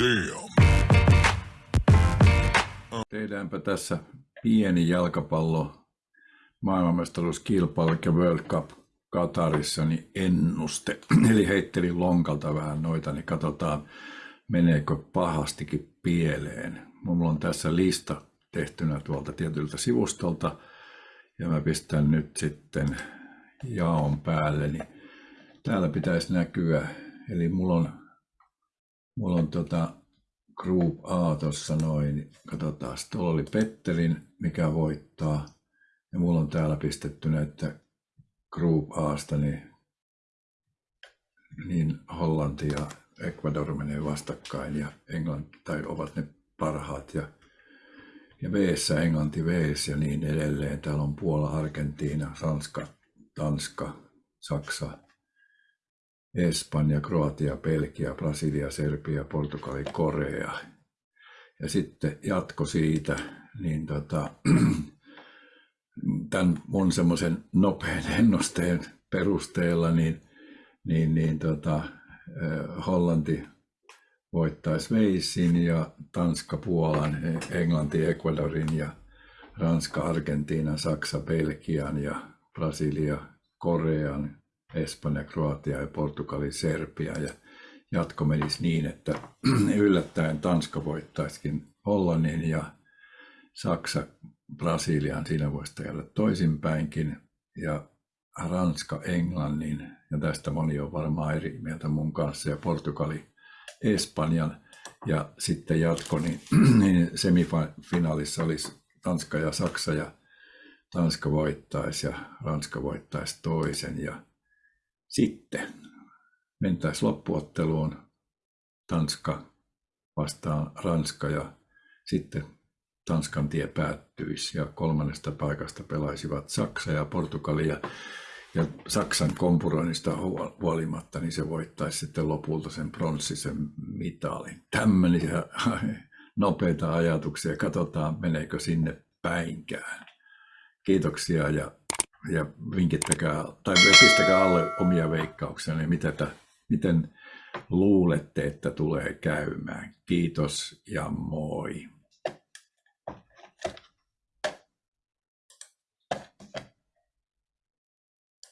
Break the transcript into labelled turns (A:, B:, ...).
A: Damn.
B: Tehdäänpä tässä pieni jalkapallo maailmanmestaruuskilpailu ja World Cup Katarissa niin ennuste. Eli heittelin lonkalta vähän noita, niin katsotaan meneekö pahastikin pieleen. Mulla on tässä lista tehtynä tuolta tietyltä sivustolta ja mä pistän nyt sitten jaon päälle, niin täällä pitäisi näkyä, eli mulla on, mulla on tota Group A tuossa noin, katsotaan, tuolla oli Petterin, mikä voittaa, ja mulla on täällä pistettynä, että Group Asta, niin, niin Hollanti ja Ecuador menee vastakkain ja Englanti, tai ovat ne parhaat ja ja veessä Englanti vees ja niin edelleen. Täällä on Puola, Argentiina, Ranska, Tanska, Saksa, Espanja, Kroatia, Belgia, Brasilia, Serbia, Portugali, Korea. Ja sitten jatko siitä, niin tota, tämän mun semmoisen nopean ennusteen perusteella, niin, niin, niin tota, Hollanti voittaisi Veissin ja Tanska Puolan, Englanti Ecuadorin ja Ranska Argentiinan, Saksa Belgian ja Brasilia Korean, Espanja, Kroatia ja Portugali Serbia. Ja jatko menisi niin, että yllättäen Tanska voittaisikin Hollannin ja Saksa Brasilian, siinä voisi tehdä toisinpäinkin, ja Ranska Englannin, ja tästä moni on varmaan eri mieltä mun kanssa, ja Portugali Espanjan. Ja sitten jatko, niin, niin semifinaalissa olisi Tanska ja Saksa. Ja Tanska voittaisi ja Ranska voittaisi toisen. Ja sitten mentäisiin loppuotteluun Tanska vastaan Ranska ja sitten Tanskan tie päättyisi ja kolmannesta paikasta pelaisivat Saksa ja Portugali ja ja Saksan kompuroinnista huolimatta, niin se voittaisi sitten lopulta sen pronssisen mitalin. Tämmöisiä nopeita ajatuksia. Katsotaan, meneekö sinne päinkään. Kiitoksia ja, ja vinkittäkää tai pistäkää alle omia veikkauksia, niin miten, miten luulette, että tulee käymään. Kiitos ja moi.